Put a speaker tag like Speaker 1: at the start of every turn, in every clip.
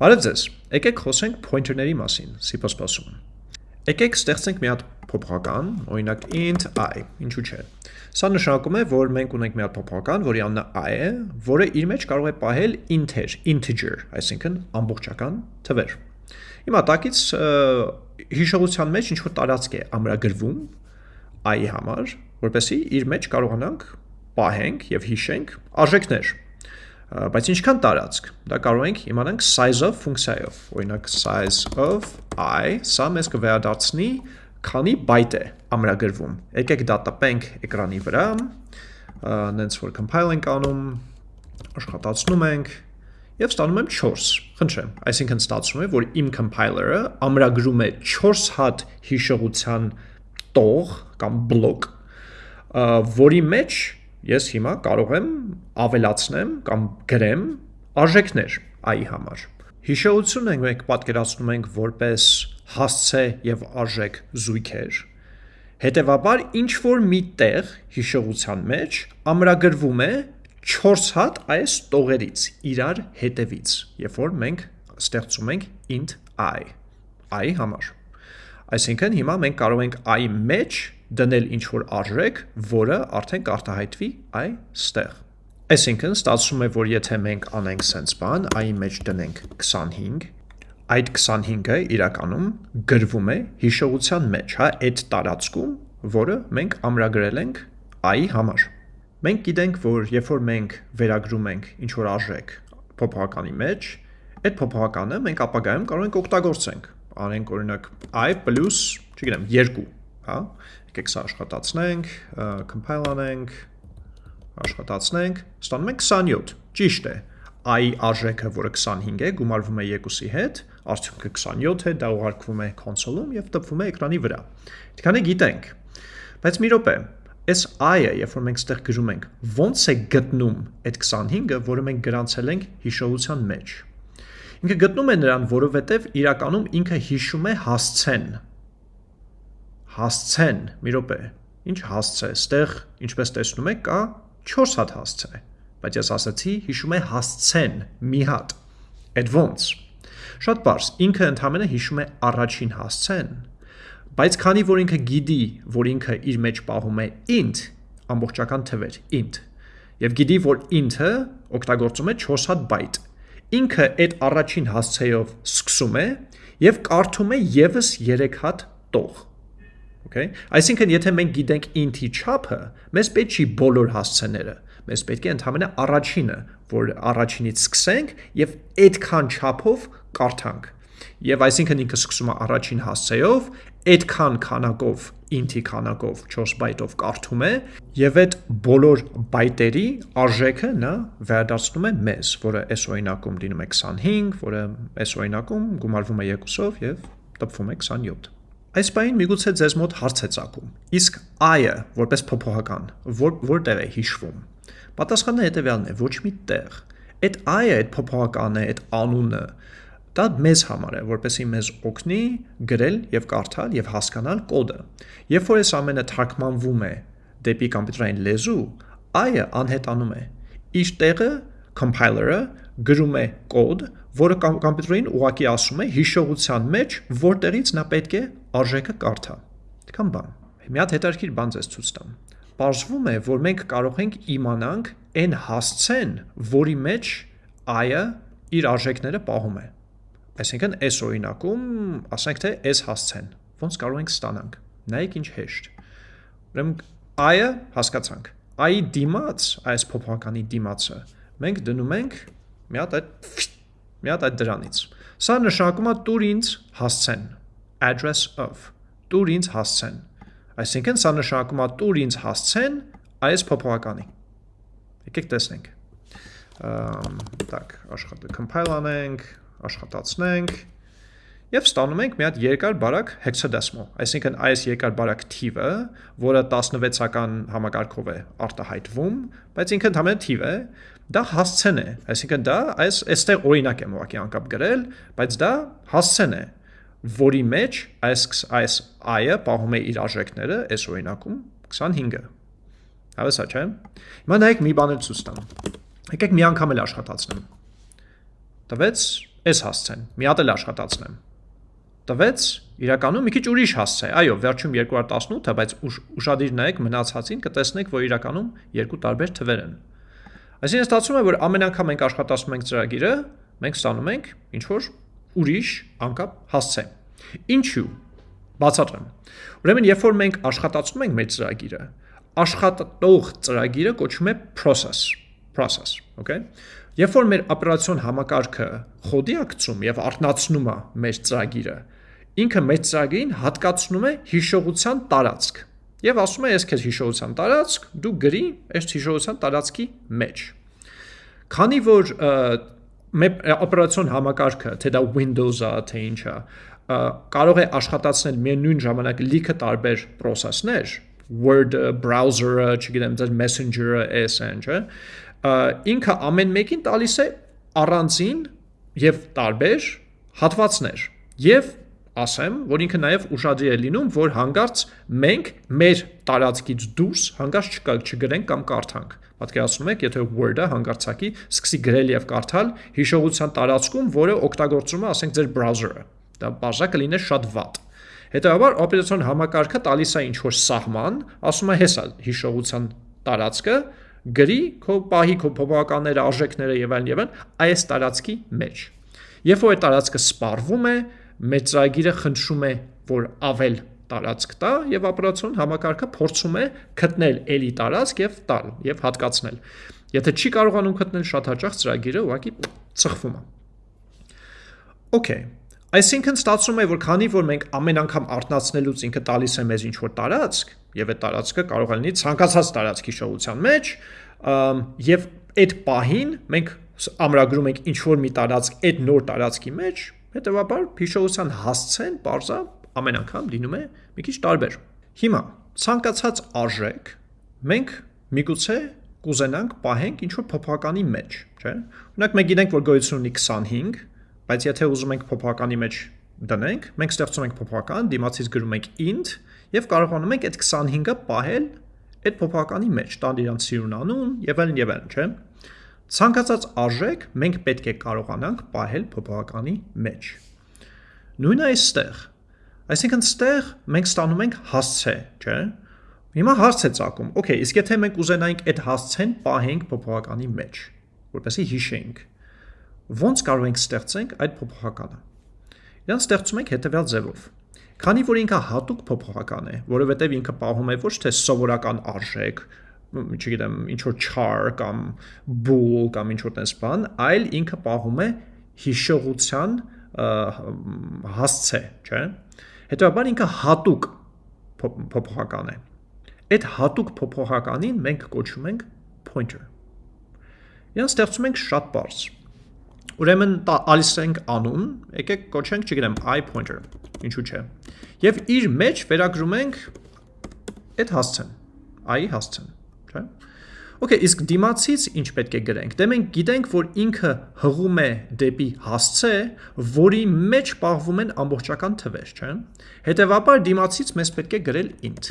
Speaker 1: Բարև ձեզ։ Եկեք խոսենք pointer-ների մասին C++-ում։ Եկեք ստեղծենք մի հատ փոփոխական, օրինակ int i, ինչու՞ չէ։ Սա նշանակում է, որ մենք ունենք մի հատ փոփոխական, որի անունը i է, որը իր մեջ կարող է պահել integer, integer, այսինքն ամբողջական թվեր։ Հիմա տակից հիշողության մեջ ինչ որ տարածք է ամրագրվում i-ի համար, որպեսզի իր մեջ կարողանանք պահենք եւ հիշենք արժեքներ բայց ինչքան տարածք, դա կարող ենք իմանանք size of ֆունկցիայով, օրինակ size of i, սա մեզ կվերադարձնի քանի բայտ է ամրագրվում։ Եկեք դա տպենք էկրանի վրա, նենց որ compile ենք անում, աշխատացնում ենք եւ ստանում եմ 4։ Խնդրեմ, այսինքն ստացվում է, որ իմ compiler-ը ամրագրում է 4 հատ հիշողության տող կամ բլոկ, որի մեջ ես հիմա կարող եմ ավելացնեմ կամ գրեմ արժեքներ i-ի համար։ Հիշողությունը մենք պատկերացնում ենք որպես հասցե եւ արժեք զույգեր։ Հետևաբար ինչ որ մի տեղ հիշողության մեջ ամրագրվում է 4 հատ այս տողերից իրար հետևից, երբ որ մենք ստեղծում ենք int i i համար։ Այսինքն հիմա մենք կարող ենք i մեջ դնել ինչ-որ արժեք, որը արդեն կարտահայտվի այստեղ։ Այսինքն ստացվում է, որ եթե մենք անենք սենց բան, i-ի մեջ դնենք 25, այդ 25-ը իրականում գրվում է հիշողության մեջ, հա, այդ տարածքում, որը մենք ամրագրել ենք i-ի համար։ Մենք գիտենք, որ երբ որ մենք վերագրում ենք ինչ-որ արժեք փոփոխականի մեջ, այդ փոփոխականը մենք ապագայում կարող ենք օգտագործենք։ Անենք օրինակ i+, չգիտեմ, 2, հա, Եկեք սա աշխատացնենք, compile անենք, աշխատացնենք, ստանում ենք 27, ճիշտ է, i արժեքը, որը 25 է, գումարվում է 2-ի հետ, արդյունքը 27 է, դա ուղարկվում է կոնսոլում և տպվում է էկրանի վրա։ Դիքանը գիտենք, բայց մի ռոպե, այս i-ը, երբ որ մենք ստեղ գրում ենք, ոնց է գտնում այդ 25-ը, որը մենք գրանցել ենք հիշողության մեջ։ Ինքը գտնում է նրան, որովհետև իրականում ինքը հիշում է հասցեն, հասցեն, մի րոպե, ինչ հասցե, ստեղ, ինչպես տեսնում եք, կա 4 հատ հասցե, բայց ես ասացի հիշում է հասցեն, մի հատ, այդ ոնց, շատ պարս, ինքը ընդամենը հիշում է առաջին հասցեն, բայց քանի որ ինքը գիդի, որ ինքը իր մեջ պահում է int, ամբողջական թվեր, int, և գիդի, որ int-ը օգտագործում է 4 հատ բայտ, ինքը այդ առաջին հասցեով սկսում է և կարդում է եվս 3 հատ տող, Okay? Այսինքն, եթե մենք գիտենք int-ի չափը, մեզ պետք չի բոլոր հասցեները, մեզ պետք է ընդհանրապես առաջինը, որ առաջինից սկսենք եւ այդքան չափով կարդանք։ Եվ այսինքն ինքը սկսում է առաջին հասցեով, այդքան քանակով int-ի քանակով 4 բայտով կարդում է եւ այդ բոլոր բայտերի արժեքը նա վերադարձնում է մեզ, որը այս օրինակում լինում է 25, որը այս օրինակում գումարվում է 2-ով եւ տպվում է 27։ Այս բային միգուցե ձեզ մոտ հարց է ծագում։ Իսկ i-ը որպես փոփոխական, որ որտեղ է հիշվում։ Պատասխանը հետևյալն է՝ ոչ մի տեղ։ Այդ i-ը, այդ փոփոխականը, այդ անունը դա մեզ համար է, որպեսզի մեզ օգնի գրել եւ կարդալ եւ հասկանալ կոդը։ Երբ որ այս ամենը թարգմանվում է դեպի կոմպյուտերային լեզու, i-ը անհետանում է։ Իր տեղը compiler-ը գրում է կոդ, որը կոմպյուտերին ուղակի ասում է հիշողության մեջ, որտեղից նա պետք է արժեքը կարդա։ Դքան բան։ Մի հատ հետաքրքիր բան ձեզ ցույց տամ։ Պարզվում է, որ մենք կարող ենք իմանանք այն հասցեն, որի մեջ i-ը իր արժեքները պահում է։ Այսինքն, այս օրինակում, ասենք թե այս հասցեն, ոնց կարող ենք ստանանք։ Նայեք ինչ հեշտ։ Ուրեմն i-ը հասկացանք։ i-ի դիմաց, այս փոփոխականի դիմացը, մենք դնում ենք մի հատ այդ մի հատ այդ դրանից։ Սա նշանակում է տուր ինձ հասցեն, address of, տուր ինձ հասցեն։ Այսինքն սա նշանակում է տուր ինձ հասցեն այս փոփոխականի։ Եկեք տեսնենք։ Տակ, աշխատը compile անենք, աշխատացնենք եւ ստանում ենք մի հատ երկար բարակ hexadecimal, այսինքն այս երկար բարակ թիվը, որը 16-ական համակարգով է արտահայտվում, բայց ինքը ընդհանրապես թիվ է, դա հասցեն է, այսինքն դա այս այստեղ օրինակ եմ ուղղակի անկապ գրել, բայց դա հասցեն է, որի մեջ այս այս i-ը պահում է իր արժեքները այս օրինակում 25-ը։ Հավեսա չէ։ Հիմա նայեք մի բան էլ ցույց տամ։ Եկեք մի անգամ էլ աշխատացնեմ։ Տվեց այս հասցեն, մի հատ էլ աշխատացնեմ։ Տվեց իրականում մի քիչ ուրիշ հասց է։ Այո, վերջում 218-ը, բայց ուշադիր նայեք մնացածին, կտեսնեք, որ իրականում երկու տարբեր թվեր են։ Այսինքն ստացվում է, որ ամեն անգամ մենք աշխատացնում ենք ծրագիրը, մենք ստանում ենք ինչ որ ուրիշ անկապ հասցե։ Ինչու։ Բացատրեմ։ Ուրեմն, երբ որ մենք աշխատացնում ենք մեր ծրագիրը, աշխատող ծրագիրը կոչվում է process, process, okay։ Երբ որ մեր օպերացիոն համակարգը խոդի ակցում եւ արտնացնում է մեր ծրագիրը, ինքը մեր ծրագրին հատկացնում է հիշողության տարածք եւ ասում է ես քեզ հիշողության տարածք, դու գրի այս հիշողության տարածքի մեջ։ Քանի որ օպերացիոն համակարգը, թե դա Windows-ը, թե ինչա, կարող է աշխատացնել միևնույն ժամանակ լիքը տարբեր process-ներ, Word-ը, browser-ը, չգիտեմ, ձեր Messenger-ը, չէ, ինքը ամեն մեկին տալիս է առանձին եւ տարբեր հատվածներ եւ ասեմ, որ ինքը նաև ուշադրի է լինում, որ հանգարց մենք մեր տարածքից դուրս հանգարց չգրենք կամ կարդանք։ Պատկերացնում եք, եթե Word-ը հանգարցակի սկսի գրել եւ կարդալ հիշողության տարածքում, որը օգտագործում է, ասենք, ձեր browser-ը։ Դա բաժակը լիներ շատ վատ։ Հետևաբար օպերացիոն համակարգը տալիս է ինչ-որ սահման, ասում է հեսա հիշողության տարածքը, գրի քո պահի քո փոփոխականները, արժեքները եւ այլն եւ այլն այս տարածքի մեջ։ Երբ որ այդ տարածքը սպառվում է, մեր ծրագիրը խնդրում է, որ ավել տարածք տա եւ օպերացիոն համակարգը փորձում է գտնել ելի տարածք եւ տալ եւ հատկացնել։ Եթե չի կարողանում գտնել շատ հաճախ ծրագիրը ուղղակի ծխվում է։ Okay, Այսինքն ստացվում է, որ քանի որ մենք ամեն անգամ արտնացնելուց ինքը տալիս է մեզ ինչ-որ տարածք, եւ այդ տարածքը կարող է լինի ցանկացած տարածքի շողության մեջ, եւ այդ պահին մենք ամրագրում ենք ինչ-որ մի տարածք այդ նոր տարածքի մեջ, Հետևաբար հիշողության հասցեն parza ամեն անգամ լինում է մի քիչ տարբեր։ Հիմա ցանկացած արժեք մենք միգուցե կուզենանք պահենք ինչ որ փոփոխականի մեջ, չէ՞։ Օրինակ մենք գիտենք, որ գոյություն ունի 25, բայց եթե ուզում ենք փոփոխականի մեջ դնենք, մենք ստեղծում ենք փոփոխական, դիմացից գրում ենք int եւ կարողանում ենք այդ 25-ը պահել այդ փոփոխականի մեջ, տալ իրանց սիրուն անուն եւ այլն եւ այլն, չէ՞։ Ցանկացած արժեք մենք պետք է կարողանանք պահել փոփոխականի մեջ։ Նույնը այստեղ։ Այսինքն ստեղ մենք ստանում ենք հասցե, չէ՞։ Հիմա հարց է ցակում։ Okay, իսկ եթե մենք ուզենայինք այդ հասցեն պահենք փոփոխականի մեջ, որպեսզի հիշենք, ո՞նց կարող ենք ստեղծենք այդ փոփոխականը։ Իրան ստեղծում ենք հետևյալ ձևով։ Քանի որ ինքը հատուկ փոփոխական է, որովհետև ինքը պահում է ոչ թե սովորական արժեք, չգիտեմ, ինչ որ char կամ bool կամ ինչ որ տես բան, այլ ինքը պահում է հիշողության հասցե, չէ՞։ Հետևաբար ինքը հատուկ փոփոխական է։ Այդ հատուկ փոփոխականին մենք կոչում ենք pointer։ Իրան ստեղծում ենք շատ բարձ։ Ուրեմն ալիս ենք անուն, եկեք կոչենք, չգիտեմ, i pointer, ինչու՞ չէ։ Եվ իր մեջ վերագրում ենք այդ հասցեն, i-ի հասցեն չէ՞։ Okay, իսկ դիմացից ինչ պետք է գրենք։ Դե մենք գիտենք, որ ինքը հղում է դեպի հասցե, որի մեջ պահվում են ամբողջական թվեր, չէ՞։ Հետևաբար դիմացից մեզ պետք է գրել int։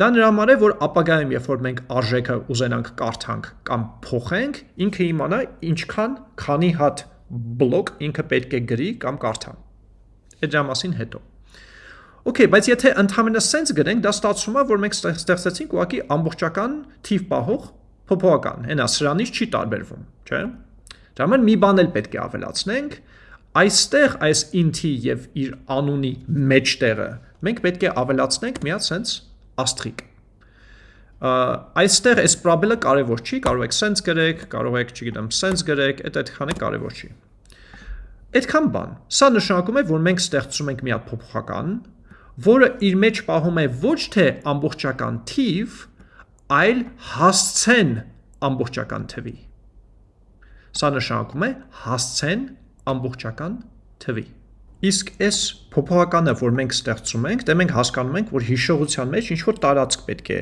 Speaker 1: Դա նրա համար է, որ ապագայում, երբ որ մենք արժեքը ուզենանք կարդանք կամ փոխենք, ինքը իմանա ինչքան քանի հատ բլոկ ինքը պետք է գրի կամ կարդա։ Այդ դրա մասին հետո։ Okay, բայց եթե ընդհանրապես sense գրենք, դա ստացվում է, որ մենք ստեղծեցինք ուղղակի ամբողջական թիվ պահող փոփոխական։ Հենա սրանից չի տարբերվում, չէ՞։ Դա համար մի բան էլ պետք է ավելացնենք, այստեղ այս int-ի եւ իր անունի մեջտեղը մենք պետք է ավելացնենք մի հատ sense աստրիկ։ Այստեղ այս probable-ը կարևոր չի, կարող եք sense գրեք, կարող եք, չգիտեմ, sense գրեք, այդ այդքանը կարևոր չի։ Այդքան բան։ Սա նշանակում է, որ մենք ստեղծում ենք մի հատ փոփոխական, որը իր մեջ պահում է ոչ թե ամբողջական թիվ, այլ հասցեն ամբողջական թվի։ Սա նշանակում է հասցեն ամբողջական թվի։ Իսկ այս փոփոխականը, որ մենք ստեղծում ենք, դե մենք հասկանում ենք, որ հիշողության մեջ ինչ որ տարածք պետք է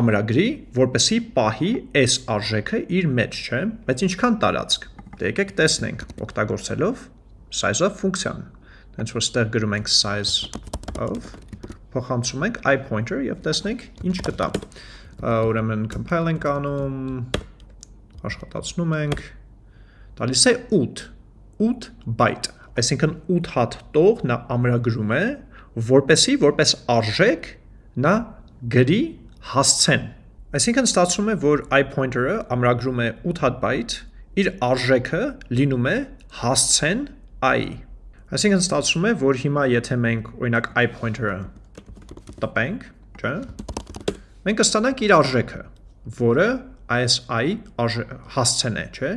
Speaker 1: ամրագրի, որպեսի պահի այս արժեքը իր մեջ, չէ՞, բայց ինչքան տարածք։ Դե եկեք տեսնենք օգտագործելով size-of ֆունկցիան։ Հենց որ ստեղ գրում ենք size of փոխանցում ենք i pointer եւ տեսնենք ինչ կտա։ Ուրեմն compile ենք անում, աշխատացնում ենք, տալիս է 8։ 8 byte, այսինքն 8 հատ տող նա ամրագրում է, որպեսի որպես արժեք նա գրի հասցեն։ Այսինքն ստացվում է, որ i pointer-ը ամրագրում է 8 հատ byte, իր արժեքը լինում է հասցեն i-ի։ Այսինքն ստացվում է, որ հիմա եթե մենք օրինակ i pointer-ը տպենք, չէ՞, մենք կստանանք իր արժեքը, որը այս i հասցեն է, չէ՞։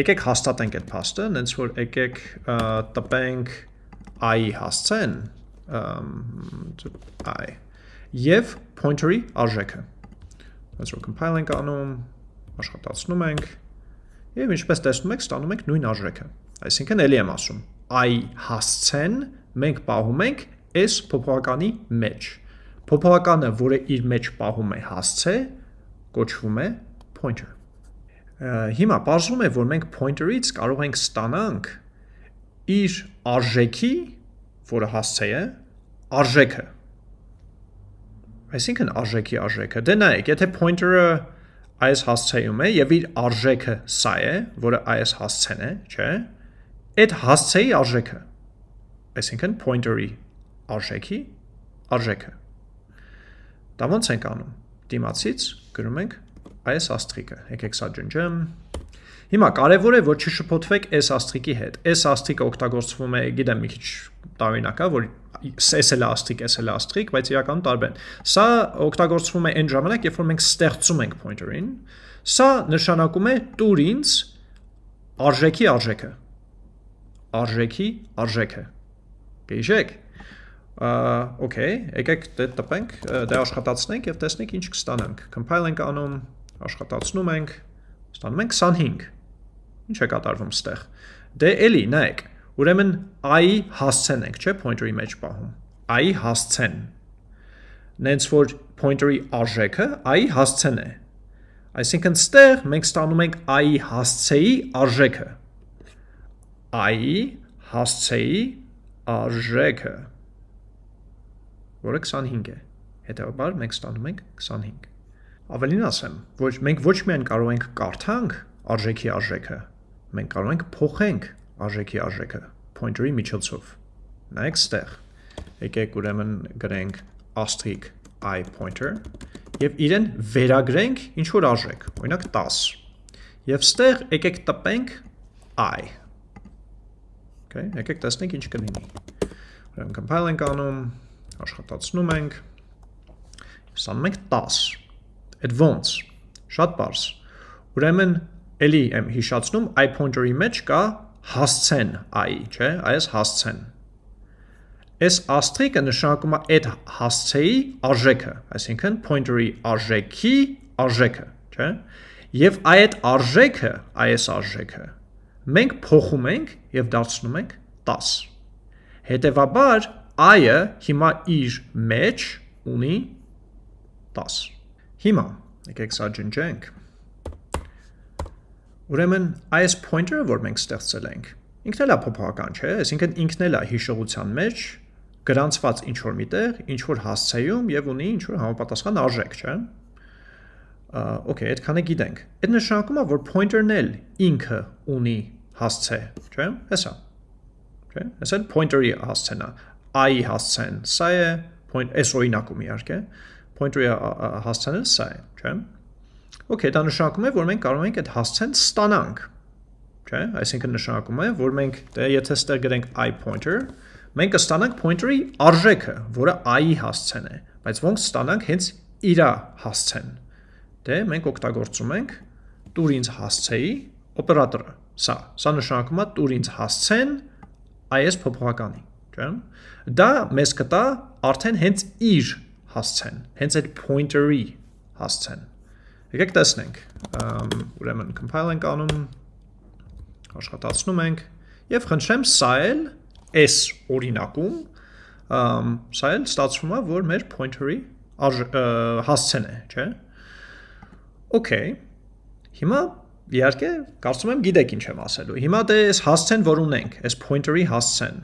Speaker 1: Եկեք հաստատենք այդ փաստը, նենց որ եկեք տպենք i հասցեն, i եւ pointer-ի արժեքը։ որ compile ենք անում, աշխատացնում ենք եւ ինչպես տեսնում եք, ստանում ենք նույն արժեքը։ Այսինքն ելի եմ ասում, i հասցեն մենք պահում ենք այս փոփոխականի մեջ։ Փոփոխականը, որը իր մեջ պահում է հասցե, կոչվում է pointer։ Հիմա պարզվում է, որ մենք pointer-ից կարող ենք ստանանք իր արժեքի, որը հասցե է, արժեքը։ Այսինքն արժեքի արժեքը։ Դե նայեք, եթե pointer-ը այս հասցեում է եւ իր արժեքը սա է, որը այս հասցեն է, չէ՞։ Այդ հասցեի արժեքը։ Այսինքն pointer-ի արժեքի արժեքը։ Դա ոնց ենք անում։ Դիմացից գրում ենք այս աստղիկը։ Եկեք սա ջնջեմ։ Հիմա կարևոր է որ չշփոթվեք այս աստղիկի հետ։ Այս աստղիկը օգտագործվում է, գիտեմ, մի քիչ տարօրինակ է, որ S էլ է աստղիկ, S էլ է աստղիկ, բայց իրականում տարբեր են։ Սա օգտագործվում է այն ժամանակ, երբ որ մենք ստեղծում ենք pointer-ին։ Սա նշանակում է տուր ինձ արժեքի արժեքը։ Արժեքի արժեքը։ Գիտեք, օքեյ, եկեք դե տպենք, դե աշխատացնենք եւ տեսնենք ինչ կստանանք։ Compile ենք անում, աշխատացնում ենք, ստանում ենք 25։ Ինչ է կատարվում ստեղ։ Դե էլի, նայեք, ուրեմն i-ի հասցեն ենք, չէ, pointer-ի մեջ պահում։ i-ի հասցեն։ Նենց որ pointer-ի արժեքը i-ի հասցեն է։ Այսինքն ստեղ մենք ստանում ենք i-ի հասցեի արժեքը։ i-ի հասցեի արժեքը, որը 25 է։ Հետևաբար մենք ստանում ենք 25։ Ավելին ասեմ, ոչ մենք ոչ միայն կարող ենք կարդանք արժեքի արժեքը, մենք կարող ենք փոխենք արժեքի արժեքը pointer-ի միջոցով։ Նայեք ստեղ։ Եկեք ուրեմն գրենք asterisk i pointer եւ իրեն վերագրենք ինչ որ արժեք, օրինակ 10։ Եվ ստեղ եկեք տպենք i։ Okay, եկեք տեսնենք ինչ կլինի։ Ուրեմն compile ենք անում, աշխատացնում ենք։ Ստանում ենք 10 Այդ ոնց։ Շատ բարձ։ Ուրեմն էլի եմ հիշացնում, i pointer-ի մեջ կա հասցեն i, չէ՞, այս հասցեն։ Այս աստրիկը նշանակում է այդ հասցեի արժեքը, այսինքն pointer-ի արժեքի արժեքը, չէ՞։ Եվ այդ արժեքը, այս արժեքը մենք փոխում ենք եւ դարձնում ենք 10։ Հետևաբար i-ը հիմա իր մեջ ունի 10։ Հիմա, եկեք սա ջնջենք։ Ուրեմն այս pointer-ը, որ մենք ստեղծել ենք, ինքն էլ է փոփոխական, չէ՞, այսինքն ինքն էլ է հիշողության մեջ գրանցված ինչ որ միտեղ, ինչ որ հասցեում եւ ունի ինչ որ համապատասխան արժեք, չէ՞։ Okay, այդքանը գիտենք։ Այդ նշանակում է, որ pointer-ն էլ ինքը ունի հասցե, չէ՞։ Հեսա։ Չէ՞։ Հեսա pointer-ի հասցեն է։ i-ի հասցեն, սա է, point այս օրինակում իհարկե, pointer-ի հասցանը սա է, չէ՞։ Okay, դա նշանակում է, որ մենք կարող ենք այդ հասցեն ստանանք, չէ՞։ Այսինքն նշանակում է, որ մենք դե եթե ստեղ գրենք i pointer, մենք կստանանք pointer-ի արժեքը, որը i-ի հասցեն է, բայց ոնց ստանանք հենց իրա հասցեն։ Դե մենք օգտագործում ենք տուր ինձ հասցեի օպերատորը։ Սա, սա նշանակում է տուր ինձ հասցեն այս փոփոխականի, չէ՞։ Դա մեզ կտա արդեն հենց իր հասցեն, հենց այդ pointer-ի հասցեն։ Եկեք տեսնենք, ուրեմն compile ենք անում, աշխատացնում ենք, և խնդրեմ սա էլ այս օրինակում, սա էլ ստացվում է, որ մեր pointer-ի հասցեն է, չէ։ Okay, հիմա իհարկե կարծում եմ գիտեք ինչ եմ ասելու։ Հիմա դե այս հասցեն, որ ունենք, այս pointer-ի հասցեն,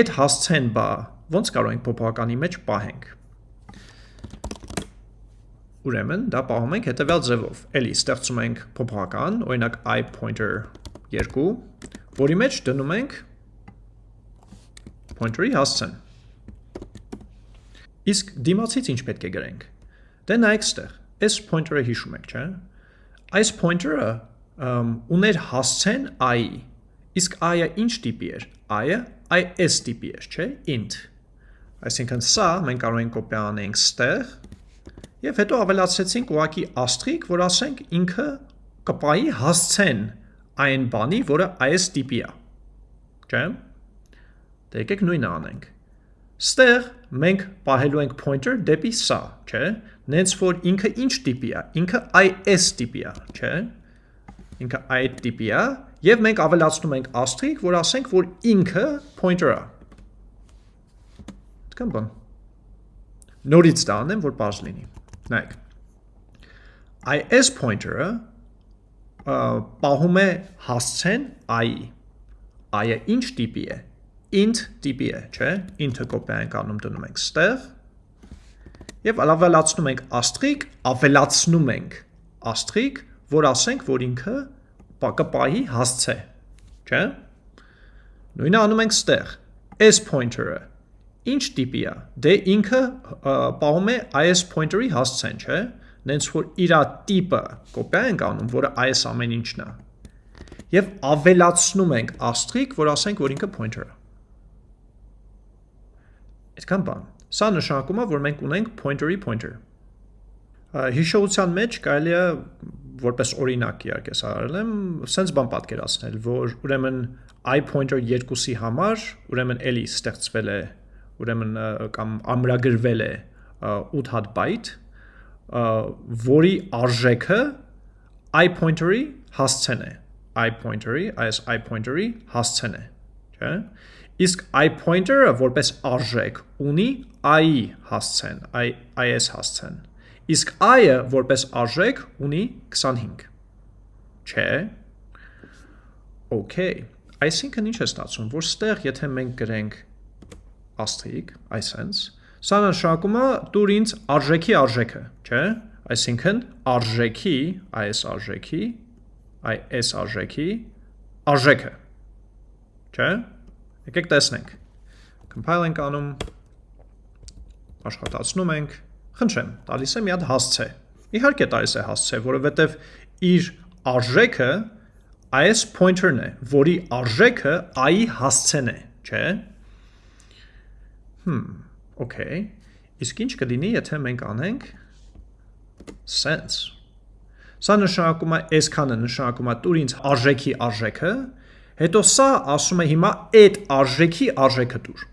Speaker 1: այդ հասցեն բա ոնց կարող ենք փոփոխականի մեջ պահենք։ Ուրեմն դա պահում ենք հետևյալ ձևով։ Էլի ստեղծում ենք փոփոխական, օրինակ i pointer 2, որի մեջ դնում ենք pointer-ի հասցեն։ Իսկ դիմացից ինչ պետք է գրենք։ Դե նայեք ստեղ, այս pointer-ը հիշում եք, չէ՞։ Այս pointer-ը ուներ հասցեն i-ի։ Իսկ i-ը ինչ տիպի էր։ i-ը i-s տիպի էր, չէ՞, int։ Այսինքն սա մենք կարող ենք կոպի անենք ստեղ եւ հետո ավելացրեցինք ուղակի աստղիկ, որ ասենք ինքը կպայի հասցեն այն բանի, որը is տիպի է։ Չէ՞։ Դե եկեք նույնը անենք։ Ստեղ մենք պահելու ենք pointer դեպի սա, չէ՞։ Նենց որ ինքը ինչ տիպի է։ Ինքը is տիպի է, չէ՞։ Ինքը i տիպի է եւ մենք ավելացնում ենք աստղիկ, որ ասենք, որ ինքը pointer է։ Այդքան բան։ Նորից դա անեմ, որ բարձ լինի։ Նայեք։ is pointer-ը պահում է հասցեն i-ի։ i-ը ինչ տիպի է int տիպի է, չէ՞։ int-ը կոպի ենք անում դնում ենք ստեղ եւ ավելացնում ենք աստղիկ, ավելացնում ենք աստղիկ, որ ասենք, որ ինքը կպահի հասցե, չէ՞։ Նույնը անում ենք ստեղ։ s pointer-ը ինչ տիպի է։ Դե ինքը պահում է is pointer-ի հասցեն, չէ՞։ Նենց որ իր տիպը կոպի ենք անում, որը is ամեն ինչն է։ Եվ ավելացնում ենք աստղիկ, որ ասենք, որ ինքը pointer-ը։ Այդքան բան։ Սա նշանակում է, որ մենք ունենք pointer-ի pointer։ Հիշողության մեջ կարելի է որպես օրինակ իհարկե սա արել եմ, sense բան պատկերացնել, որ ուրեմն i pointer 2-ի համար, ուրեմն էլի ստեղծվել է, ուրեմն կամ ամրագրվել է 8 հատ byte, որի արժեքը i pointer-ի հասցեն է, i pointer-ի, այս i pointer-ի հասցեն է, չէ՞։ Իսկ i pointer-ը որպես արժեք ունի i-ի հասցեն, i-is հասցեն։ Իսկ i-ը որպես արժեք ունի 25։ Չէ։ Okay։ Այսինքն ինչ է ստացվում, որ ստեղ եթե մենք գրենք asterisk, այսենց, սա նշանակում է դուր ինձ արժեքի արժեքը, չէ։ Այսինքն արժեքի, այս արժեքի, այս արժեքի արժեքը։ Չէ։ Եկեք տեսնենք։ Compile ենք անում, աշխատացնում ենք, խնդրեմ, տալիս է մի հատ հասցե։ Իհարկե տալիս է հասցե, որովհետև իր արժեքը այս pointer-ն է, որի արժեքը i-ի հասցեն է, չէ՞։ Հմ, okay։ Իսկ ինչ կլինի, եթե մենք անենք sense։ Սա նշանակում է, այսքանը նշանակում է տուր ինձ արժեքի արժեքը, Հետո սա ասում է հիմա այդ արժեքի արժեքը դուր։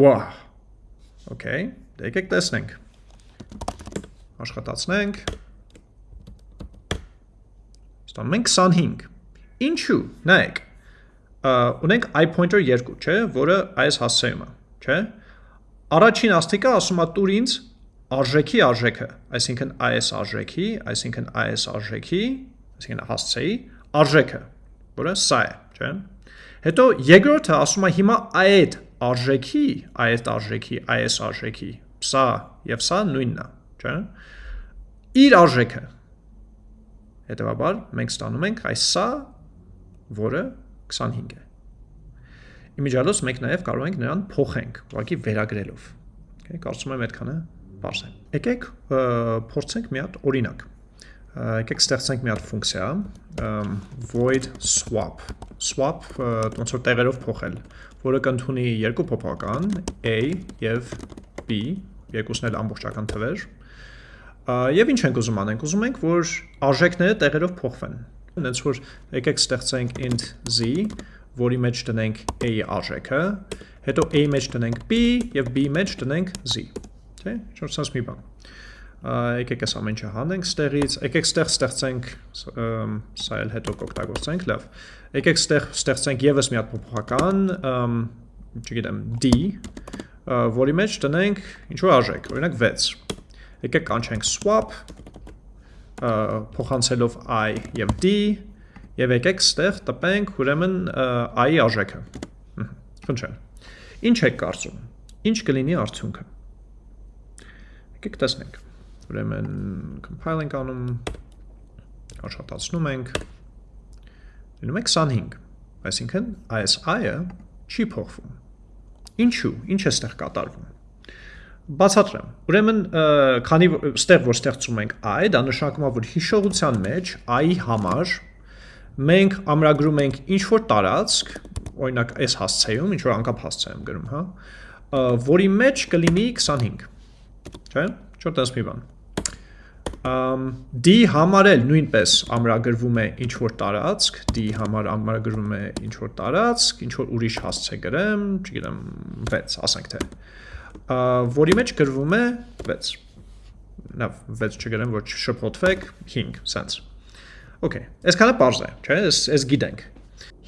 Speaker 1: Wow։ Okay, եկեք տեսնենք։ Աշխատացնենք։ Ստանում ենք 25։ Ինչու՞։ Նայեք։ Ունենք i pointer 2, չէ, որը այս հասցեում է, չէ։ Առաջին աստիճանը ասում է տուր ինձ արժեքի արժեքը, այսինքն այս արժեքի, այսինքն այս արժեքի, այսինքն հասցեի արժեքը որը սա է, չէ՞։ Հետո երկրորդը ասում է հիմա այդ արժեքի, այդ արժեքի, այս արժեքի, սա եւ սա նույնն է, չէ՞։ Իր արժեքը։ Հետևաբար մենք ստանում ենք այս սա, որը 25 է։ Իմիջիալոց մենք նաև կարող ենք նրան փոխենք, ուղղակի վերագրելով։ Okay, կարծում եմ այդքանը բարձ է։ Եկեք փորձենք մի հատ օրինակ եկեք ստեղծենք մի հատ ֆունկցիա void swap swap ոնց որ տեղերով փոխել որը կընդունի երկու փոփոխական a եւ b երկուսն էլ ամբողջական թվեր եւ ինչ ենք ուզում անենք ուզում ենք որ արժեքները տեղերով փոխվեն այնց որ եկեք ստեղծենք int z որի մեջ տնենք a-ի արժեքը հետո a-ի մեջ տնենք b եւ b-ի մեջ տնենք z թե ինչ-որ sense մի բան եկեք այս ամեն ինչը հանենք ստեղից, եկեք ստեղ ստեղծենք, սա էլ հետո կօգտագործենք, լավ։ Եկեք ստեղ ստեղծենք եւս մի հատ փոփոխական, չգիտեմ, d, որի մեջ տնենք ինչ որ արժեք, օրինակ 6։ Եկեք կանչենք swap փոխանցելով i եւ d եւ եկեք ստեղ տպենք ուրեմն i-ի արժեքը։ Խնդրեմ։ Ինչ եք կարծում։ Ինչ կլինի արդյունքը։ Եկեք տեսնենք ուրեմն compile ենք անում, աշխատացնում ենք, լինում է 25, այսինքն այս i-ը չի փոխվում։ Ինչու, ինչ է ստեղ կատարվում։ Բացատրեմ։ Ուրեմն, քանի ստեղ որ ստեղծում ենք i, դա նշանակում է, որ հիշողության մեջ i-ի համար մենք ամրագրում ենք ինչ որ տարածք, օրինակ այս հասցեում, ինչ որ անկապ հասցե եմ գրում, հա, որի մեջ կլինի 25։ Չէ՞։ Ինչ որ տես մի բան d համար էլ նույնպես ամրագրվում է ինչ որ տարածք, d համար ամրագրվում է ինչ որ տարածք, ինչ որ ուրիշ հասցե գրեմ, չգիտեմ 6, ասենք թե։ Որի մեջ գրվում է 6։ Լավ, 6 չգրեմ, որ չշփոթվեք, 5, sense։ Okay, այսքանը པարզ է, չէ՞, այս այս գիտենք։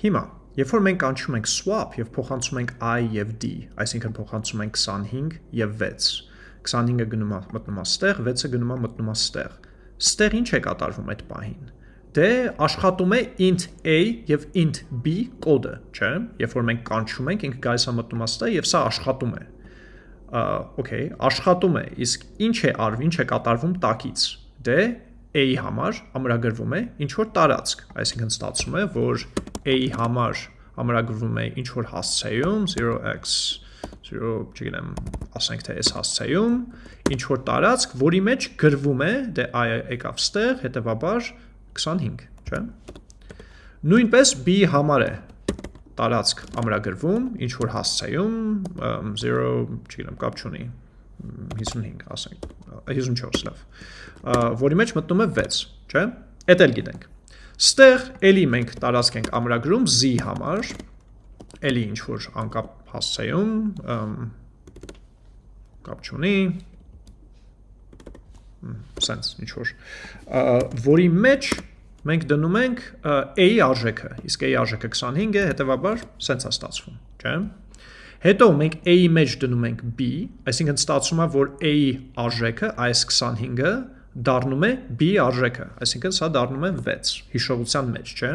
Speaker 1: Հիմա, երբ որ մենք անցում ենք swap եւ փոխանցում ենք i եւ d, այսինքն փոխանցում ենք 25 եւ 6 25-ը գնում է մտնում է ստեղ, 6-ը գնում է մտնում է ստեղ։ ինչ է կատարվում այդ պահին։ Դե աշխատում է int a եւ int b կոդը, չէ՞։ Երբ որ մենք կանչում ենք, ինքը գալիս է մտնում է ստեղ եւ սա աշխատում է։ Okay, աշխատում է, իսկ ինչ է արվում, ինչ է կատարվում տակից։ Դե a-ի համար ամրագրվում է ինչ որ տարածք, այսինքն ստացվում է, որ a-ի համար ամրագրվում է ինչ որ հասցեում 0x 0, չգիտեմ, ասենք թե այս հասցեում ինչ որ տարածք, որի մեջ գրվում է, դե i եկավ ստեղ, հետևաբար 25, չէ՞։ Նույնպես b համար է տարածք ամրագրվում, ինչ որ հասցեում 0, չգիտեմ, կապ չունի 55, ասենք, 54 լավ, որի մեջ մտնում է 6, չէ՞։ Էդ էլ գիտենք։ Ստեղ էլի մենք տարածք ենք ամրագրում z համար, էլի ինչ որ անկապ հասցեում կապ չունի sense ինչ որ որի մեջ մենք դնում ենք a-ի արժեքը իսկ a-ի արժեքը 25 է հետեւաբար sense է ստացվում չէ Հետո մենք a-ի մեջ դնում ենք b, այսինքն ստացվում է, որ a-ի արժեքը այս 25-ը դառնում է b-ի արժեքը, այսինքն սա դառնում է 6 հիշողության մեջ, չէ՞։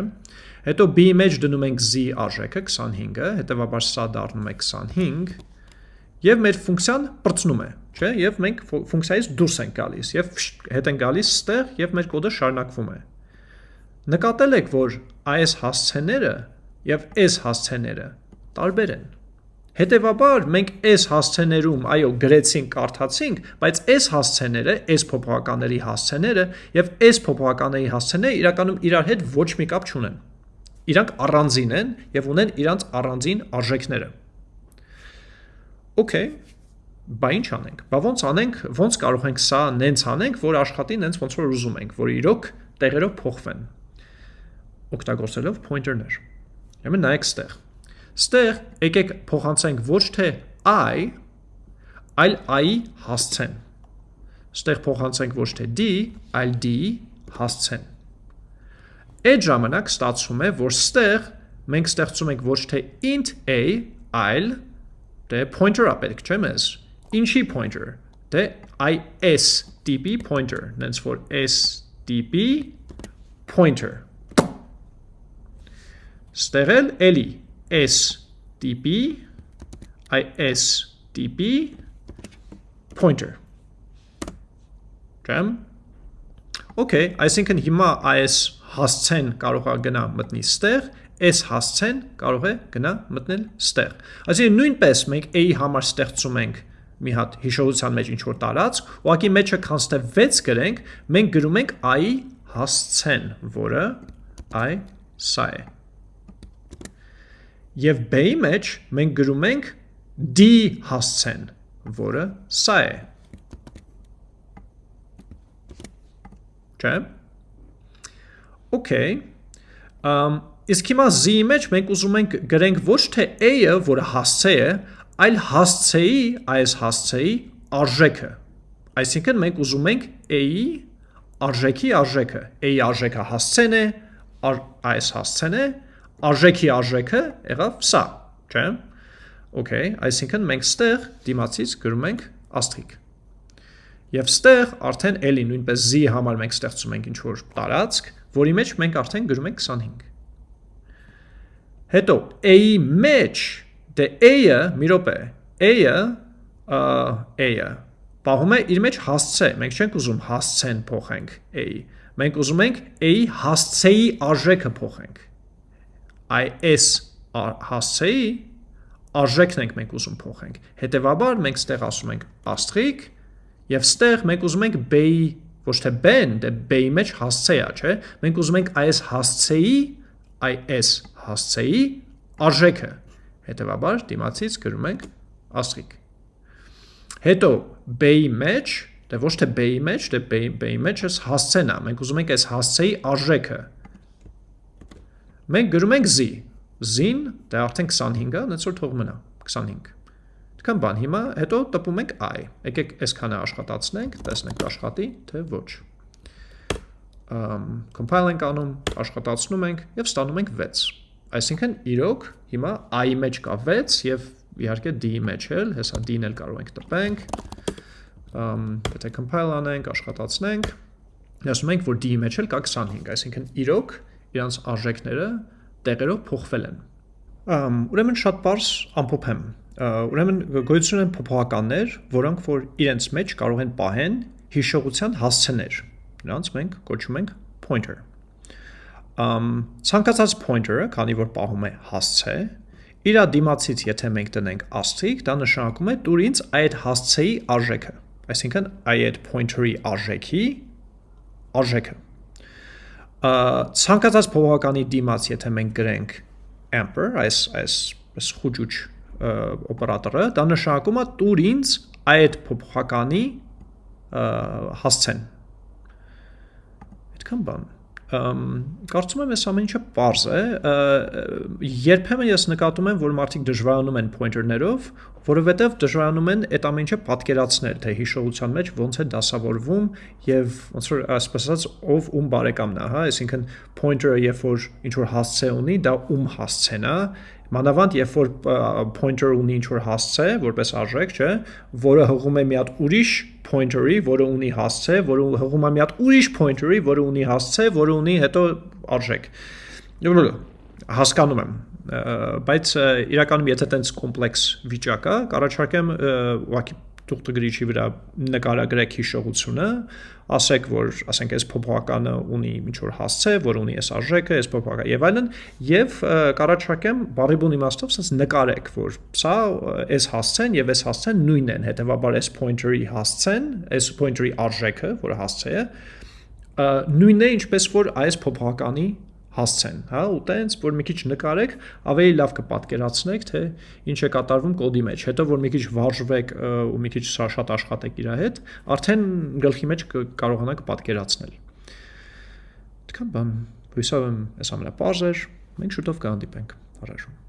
Speaker 1: Հետո b-ի մեջ դնում ենք z արժեքը 25-ը, հետևաբար սա դառնում է 25 եւ մեր ֆունկցիան բրցնում է, չէ՞, եւ մենք ֆունկցիայից դուրս ենք գալիս եւ հետ են գալիս ստեղ եւ մեր կոդը շարունակվում է։ Նկատել եք, որ այս հասցեները եւ այս հասցեները տարբեր են։ Հետևաբար մենք այս հասցեներում, այո, գրեցինք, կարդացինք, բայց այս հասցեները, այս փոփոխականների հասցեները եւ այս փոփոխականների հասցեները իրականում իրար հետ ոչ մի կապ չունեն իրանք առանձին են եւ ունեն իրանք առանձին արժեքները։ Okay, բա ինչ անենք։ Բա ոնց անենք, ոնց կարող ենք սա նենց անենք, որ աշխատի նենց ոնց որ ուզում ենք, որ իրոք տեղերով փոխվեն։ Օգտագործելով pointer-ներ։ Ուրեմն նայեք ստեղ։ Ստեղ եկեք փոխանցենք ոչ թե i, այլ i-ի հասցեն։ Ստեղ փոխանցենք ոչ թե d, այլ d-ի հասցեն։ Այդ ժամանակ ստացվում է, որ ստեղ մենք ստեղծում ենք ոչ թե int a, այլ դե pointer-ը պետք չէ մեզ։ Ինչի pointer։ Դե is dp pointer, նենց որ s dp pointer։ Ստեղ էլ էլի s dp is dp pointer։ Ճամ։ Okay, այսինքն հիմա is հասցեն կարող է գնա մտնի ստեղ, այս հասցեն կարող է գնա մտնել ստեղ։ Այսինքն նույնպես մենք a-ի համար ստեղծում ենք մի հատ հիշողության մեջ ինչ որ տարածք, ուղղակի մեջը քանստե 6 գրենք, մենք գրում ենք i-ի հասցեն, որը i սա է։ Եվ b-ի մեջ մենք գրում ենք d հասցեն, որը սա է։ Չէ՞։ Okay։ Um, իսկ հիմա z-ի մեջ մենք ուզում ենք գրենք ոչ թե a-ը, որը հասցե է, այլ հասցեի, այս հասցեի արժեքը։ Այսինքն մենք ուզում ենք a-ի արժեքի արժեքը։ A-ի արժեքը հասցեն է, այս հասցեն է, արժեքի արժեքը եղավ սա, չէ՞։ Okay, այսինքն մենք ստեղ դիմացից գրում ենք աստղիկ։ Եվ ստեղ արդեն էլի նույնպես z-ի համար մենք ստեղծում ենք ինչ որ տարածք, որի մեջ մենք արդեն գրում ենք 25։ Հետո a-ի մեջ դե a-ը մի րոպե, a-ը a-ը պահում է իր մեջ հասցե, մենք չենք ուզում հասցեն փոխենք a-ի։ Մենք ուզում ենք a-ի հասցեի արժեքը փոխենք։ is հասցեի արժեքն ենք մենք ուզում փոխենք։ Հետևաբար մենք ստեղ ասում ենք աստղիկ եւ ստեղ մենք ուզում ենք b-ի ոչ թե b-ն, դե b-ի մեջ հասցե է, չէ՞։ Մենք ուզում ենք այս հասցեի, այս հասցեի արժեքը։ Հետևաբար դիմացից գրում ենք աստղիկ։ Հետո b-ի մեջ, դե ոչ թե b-ի մեջ, դե b-ի մեջ էս հասցեն է։ Մենք ուզում ենք այս հասցեի արժեքը։ Մենք գրում ենք z, z-ին, դա արդեն 25-ը, այնց որ թող մնա 25։ Դքան բան, հիմա հետո տպում ենք i։ Եկեք այսքանը աշխատացնենք, տեսնենք աշխատի, թե ոչ։ compile ենք անում, աշխատացնում ենք եւ ստանում ենք 6։ Այսինքն իրոք հիմա i-ի մեջ կա 6 եւ իհարկե d-ի մեջ էլ, հեսա d-ն էլ կարող ենք տպենք։ եթե compile անենք, աշխատացնենք, ասում ենք, որ d-ի մեջ էլ կա 25, այսինքն իրոք իրանց արժեքները տեղերով փոխվել են։ ուրեմն շատ པարս ամփոփեմ։ Ուրեմն գոյություն են փոփոխականներ, որոնք որ իրենց մեջ կարող են պահեն հիշողության հասցեներ։ Նրանց մենք կոչում ենք pointer։ Ամ ցանկացած pointer-ը, քանի որ պահում է հասցե, իր դիմացից եթե մենք տնենք աստղիկ, դա նշանակում է դուր ինձ այդ հասցեի արժեքը։ Այսինքն այդ pointer-ի արժեքի արժեքը ցանկացած փոփոխականի դիմաց, եթե մենք գրենք amper, այս այս այս խոճուճ օպերատորը, դա նշանակում է տուր ինձ այդ փոփոխականի հասցեն։ Այդքան բան կարծում եմ այս ամեն ինչը པարզ է երբեմն ես նկատում եմ որ մարդիկ դժվարանում են pointer-ներով որովհետև դժվարանում են այդ ամեն ինչը պատկերացնել թե հիշողության մեջ ոնց է դասավորվում եւ ոնց որ ասես ասած ով ում բարեկամն է հա այսինքն pointer-ը երբ որ ինչ որ հասցե ունի դա ում հասցեն է Մանավանդ երբ որ pointer ունի ինչ որ հասցե, որպես արժեք, չէ, որը հղում է մի հատ ուրիշ pointer-ի, որը ունի հասցե, որը հղում է մի հատ ուրիշ pointer-ի, որը ունի հասցե, որը ունի հետո արժեք։ Հասկանում եմ, բայց իրականում եթե տենց կոմպլեքս վիճակ է, կառաջարկեմ ուղղակի թուղթագրիչի վրա նկարագրեք հիշողությունը, ասեք, որ ասենք այս փոփոխականը ունի ինչ որ հասցե, որ ունի այս արժեքը, այս փոփոխականը եւ այլն, եւ կառաջարկեմ բարիբուն իմաստով ասես նկարեք, որ սա այս հասցեն եւ այս հասցեն նույնն են, հետեւաբար այս pointer-ի հասցեն, այս pointer-ի արժեքը, որը հասցե է, նույնն է ինչպես որ այս փոփոխականի հասցեն, հա, ու տենց որ մի քիչ նկարեք, ավելի լավ կպատկերացնեք, թե ինչ է կատարվում կոդի մեջ։ Հետո որ մի քիչ վարժվեք ու մի քիչ շատ աշխատեք իր հետ, արդեն գլխի մեջ կարողանաք պատկերացնել։ Դքան բան, հույսով եմ, այս ամենապարզ էր։ Մենք շուտով կհանդիպենք։ Առաջում